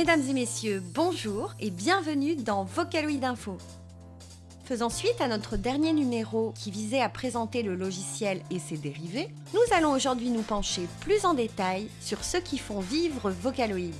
Mesdames et messieurs, bonjour et bienvenue dans Vocaloid Info. Faisant suite à notre dernier numéro qui visait à présenter le logiciel et ses dérivés, nous allons aujourd'hui nous pencher plus en détail sur ceux qui font vivre Vocaloid.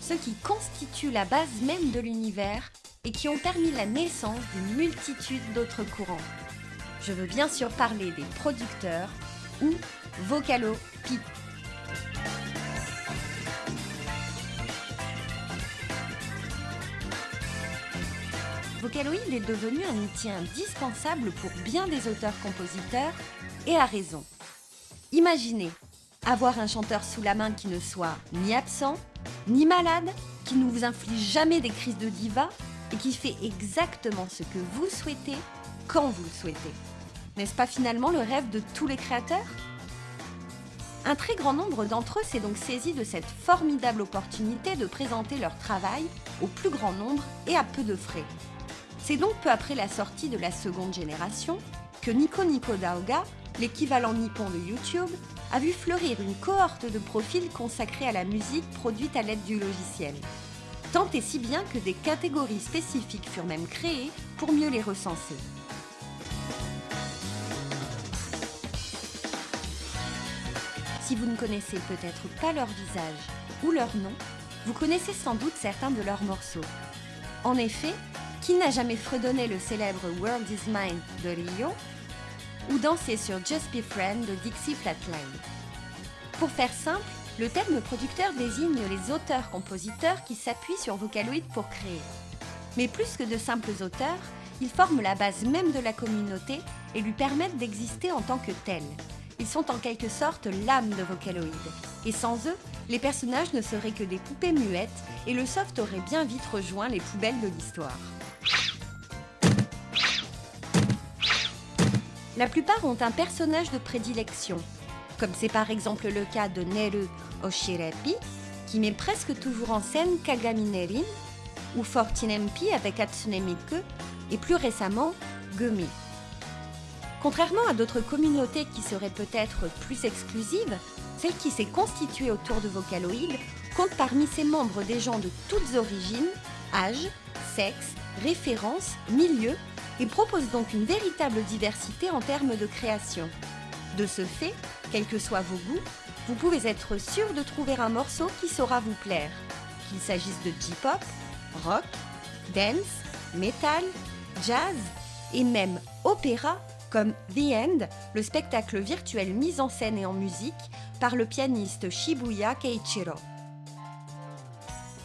Ceux qui constituent la base même de l'univers et qui ont permis la naissance d'une multitude d'autres courants. Je veux bien sûr parler des producteurs ou Vocalo Vocaloid est devenu un outil indispensable pour bien des auteurs-compositeurs, et à raison. Imaginez, avoir un chanteur sous la main qui ne soit ni absent, ni malade, qui ne vous inflige jamais des crises de diva, et qui fait exactement ce que vous souhaitez, quand vous le souhaitez. N'est-ce pas finalement le rêve de tous les créateurs? Un très grand nombre d'entre eux s'est donc saisi de cette formidable opportunité de présenter leur travail au plus grand nombre et à peu de frais. C'est donc peu après la sortie de la seconde génération que Nico Nico Daoga, l'équivalent nippon de YouTube, a vu fleurir une cohorte de profils consacrés à la musique produite à l'aide du logiciel. Tant et si bien que des catégories spécifiques furent même créées pour mieux les recenser. Si vous ne connaissez peut-être pas leur visage ou leur nom, vous connaissez sans doute certains de leurs morceaux. En effet, qui n'a jamais fredonné le célèbre World is Mine de Rio ou dansé sur Just Be Friend de Dixie Flatline Pour faire simple, le terme producteur désigne les auteurs-compositeurs qui s'appuient sur Vocaloid pour créer. Mais plus que de simples auteurs, ils forment la base même de la communauté et lui permettent d'exister en tant que tels. Ils sont en quelque sorte l'âme de Vocaloid. Et sans eux, les personnages ne seraient que des poupées muettes et le soft aurait bien vite rejoint les poubelles de l'histoire. La plupart ont un personnage de prédilection, comme c'est par exemple le cas de Neru Oshirepi, qui met presque toujours en scène Kagami Nerin, ou Fortinempi avec Hatsune Miku, et plus récemment Gumi. Contrairement à d'autres communautés qui seraient peut-être plus exclusives, celle qui s'est constituée autour de Vocaloid compte parmi ses membres des gens de toutes origines, âges, sexes, références, milieux et propose donc une véritable diversité en termes de création. De ce fait, quels que soient vos goûts, vous pouvez être sûr de trouver un morceau qui saura vous plaire, qu'il s'agisse de J-pop, rock, dance, metal, jazz et même opéra comme The End, le spectacle virtuel mis en scène et en musique par le pianiste Shibuya Keiichiro.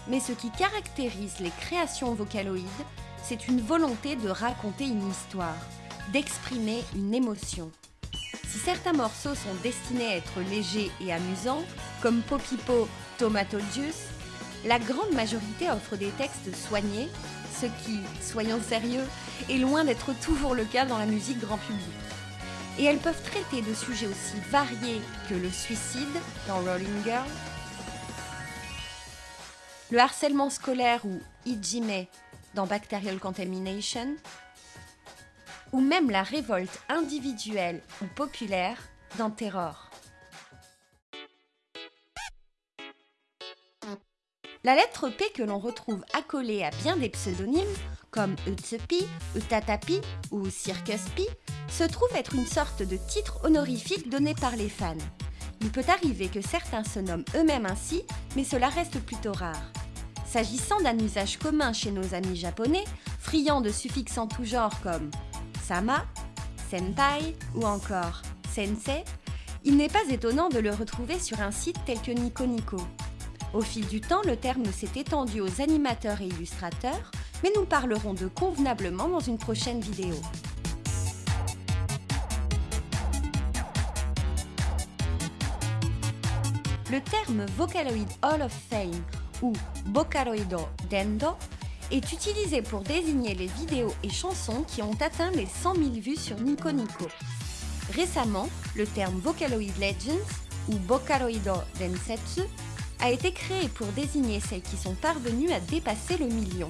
Mais ce qui caractérise les créations vocaloïdes, c'est une volonté de raconter une histoire, d'exprimer une émotion. Si certains morceaux sont destinés à être légers et amusants, comme Popipo Tomato Juice, la grande majorité offre des textes soignés, ce qui, soyons sérieux, est loin d'être toujours le cas dans la musique grand public. Et elles peuvent traiter de sujets aussi variés que le suicide dans Rolling Girl, le harcèlement scolaire ou Ijime dans Bacterial Contamination, ou même la révolte individuelle ou populaire dans Terror. La lettre P que l'on retrouve accolée à bien des pseudonymes, comme Utsepi, Utatapi ou Circus Pi, se trouve être une sorte de titre honorifique donné par les fans. Il peut arriver que certains se nomment eux-mêmes ainsi, mais cela reste plutôt rare. S'agissant d'un usage commun chez nos amis japonais, friands de suffixes en tout genre comme sama, senpai ou encore sensei, il n'est pas étonnant de le retrouver sur un site tel que Nico. Au fil du temps, le terme s'est étendu aux animateurs et illustrateurs, mais nous parlerons de convenablement dans une prochaine vidéo. Le terme Vocaloid Hall of Fame ou Bocaroido Dendo est utilisé pour désigner les vidéos et chansons qui ont atteint les 100 000 vues sur Nico Nico. Récemment, le terme Vocaloid Legends ou Bocaroido Densetsu a été créé pour désigner celles qui sont parvenues à dépasser le million.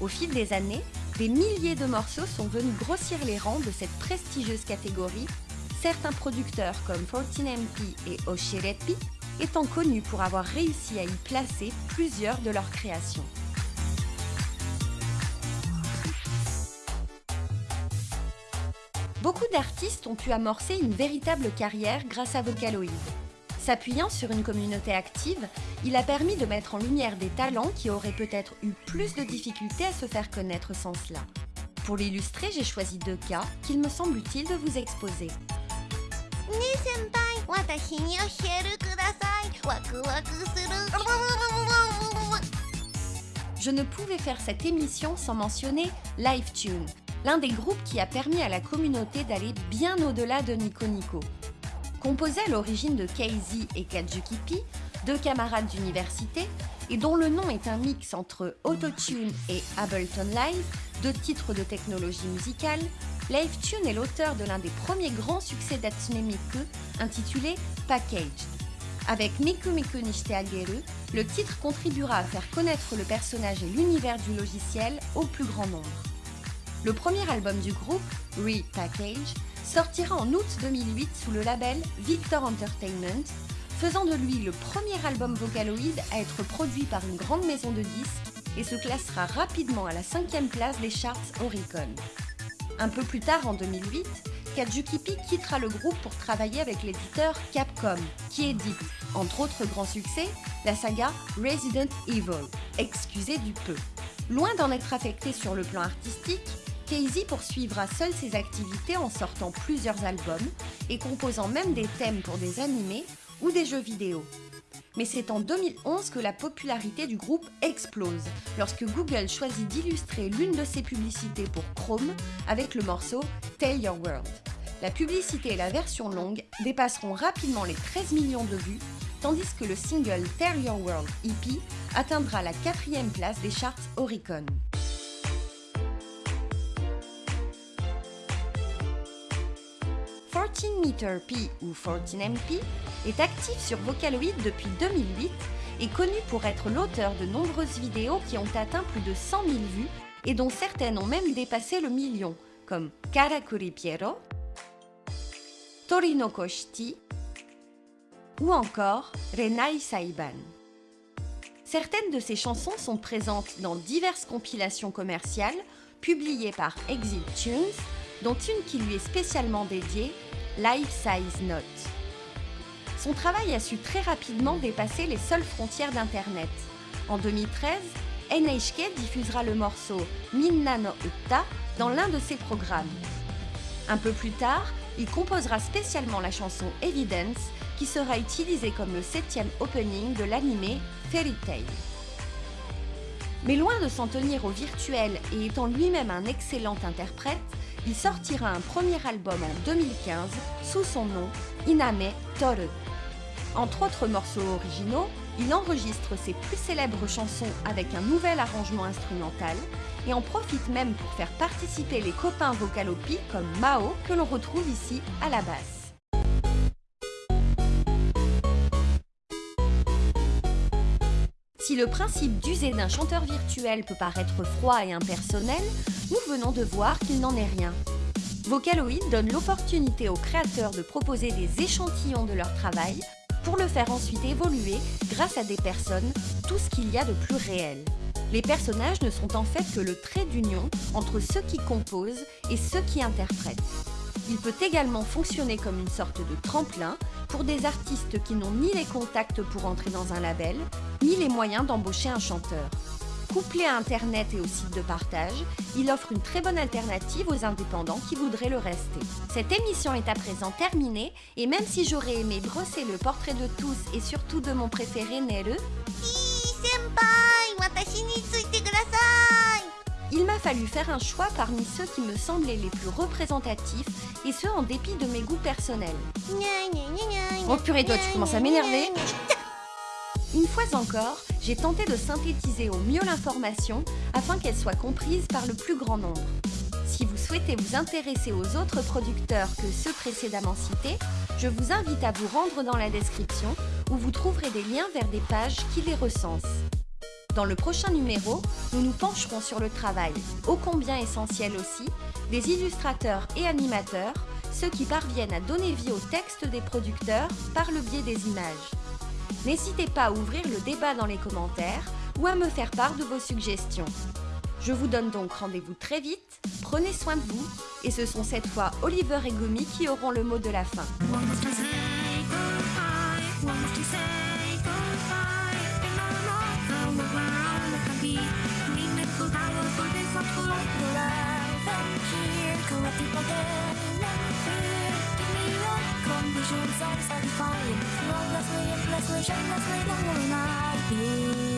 Au fil des années, des milliers de morceaux sont venus grossir les rangs de cette prestigieuse catégorie. Certains producteurs comme 14MP et Oshirepi étant connus pour avoir réussi à y placer plusieurs de leurs créations. Beaucoup d'artistes ont pu amorcer une véritable carrière grâce à Vocaloid. S'appuyant sur une communauté active, il a permis de mettre en lumière des talents qui auraient peut-être eu plus de difficultés à se faire connaître sans cela. Pour l'illustrer, j'ai choisi deux cas qu'il me semble utile de vous exposer. Je ne pouvais faire cette émission sans mentionner LiveTune, l'un des groupes qui a permis à la communauté d'aller bien au-delà de Nico Nico. Composé à l'origine de KZ et Kajukipi, deux camarades d'université, et dont le nom est un mix entre Autotune et Ableton Live, deux titres de technologie musicale, LiveTune est l'auteur de l'un des premiers grands succès d'Atsune Miku, intitulé Package. Avec Miku Miku Nishite Ageru, le titre contribuera à faire connaître le personnage et l'univers du logiciel au plus grand nombre. Le premier album du groupe, Re-Package, sortira en août 2008 sous le label Victor Entertainment, faisant de lui le premier album Vocaloid à être produit par une grande maison de disques et se classera rapidement à la cinquième place des charts Oricon. Un peu plus tard, en 2008, Kajukipi quittera le groupe pour travailler avec l'éditeur Capcom, qui édite, entre autres grands succès, la saga Resident Evil, excusez du peu. Loin d'en être affecté sur le plan artistique, Casey poursuivra seul ses activités en sortant plusieurs albums et composant même des thèmes pour des animés ou des jeux vidéo. Mais c'est en 2011 que la popularité du groupe explose, lorsque Google choisit d'illustrer l'une de ses publicités pour Chrome avec le morceau Tell Your World. La publicité et la version longue dépasseront rapidement les 13 millions de vues, tandis que le single Tell Your World EP atteindra la quatrième place des charts Oricon. 14 Meter P ou 14MP est actif sur Vocaloid depuis 2008 et connu pour être l'auteur de nombreuses vidéos qui ont atteint plus de 100 000 vues et dont certaines ont même dépassé le million, comme Karakuri Piero, Torino Koshti ou encore Renai Saiban. Certaines de ces chansons sont présentes dans diverses compilations commerciales publiées par Exit Tunes dont une qui lui est spécialement dédiée, Life Size Note. Son travail a su très rapidement dépasser les seules frontières d'Internet. En 2013, NHK diffusera le morceau Minna no dans l'un de ses programmes. Un peu plus tard, il composera spécialement la chanson Evidence qui sera utilisée comme le septième opening de l'anime Fairy Tail. Mais loin de s'en tenir au virtuel et étant lui-même un excellent interprète, il sortira un premier album en 2015 sous son nom Iname Toru. Entre autres morceaux originaux, il enregistre ses plus célèbres chansons avec un nouvel arrangement instrumental et en profite même pour faire participer les copains vocalopi comme Mao que l'on retrouve ici à la basse. Si le principe d'user d'un chanteur virtuel peut paraître froid et impersonnel, nous venons de voir qu'il n'en est rien. Vocaloid donne l'opportunité aux créateurs de proposer des échantillons de leur travail pour le faire ensuite évoluer grâce à des personnes, tout ce qu'il y a de plus réel. Les personnages ne sont en fait que le trait d'union entre ceux qui composent et ceux qui interprètent. Il peut également fonctionner comme une sorte de tremplin pour des artistes qui n'ont ni les contacts pour entrer dans un label, ni les moyens d'embaucher un chanteur. Couplé à Internet et au site de partage, il offre une très bonne alternative aux indépendants qui voudraient le rester. Cette émission est à présent terminée et même si j'aurais aimé brosser le portrait de tous et surtout de mon préféré Neru, il m'a fallu faire un choix parmi ceux qui me semblaient les plus représentatifs et ce en dépit de mes goûts personnels. Oh purée toi tu commences à m'énerver Une fois encore, j'ai tenté de synthétiser au mieux l'information afin qu'elle soit comprise par le plus grand nombre. Si vous souhaitez vous intéresser aux autres producteurs que ceux précédemment cités, je vous invite à vous rendre dans la description où vous trouverez des liens vers des pages qui les recensent. Dans le prochain numéro, nous nous pencherons sur le travail, ô combien essentiel aussi, des illustrateurs et animateurs, ceux qui parviennent à donner vie au texte des producteurs par le biais des images. N'hésitez pas à ouvrir le débat dans les commentaires ou à me faire part de vos suggestions. Je vous donne donc rendez-vous très vite, prenez soin de vous, et ce sont cette fois Oliver et Gumi qui auront le mot de la fin. 什么最让我满意？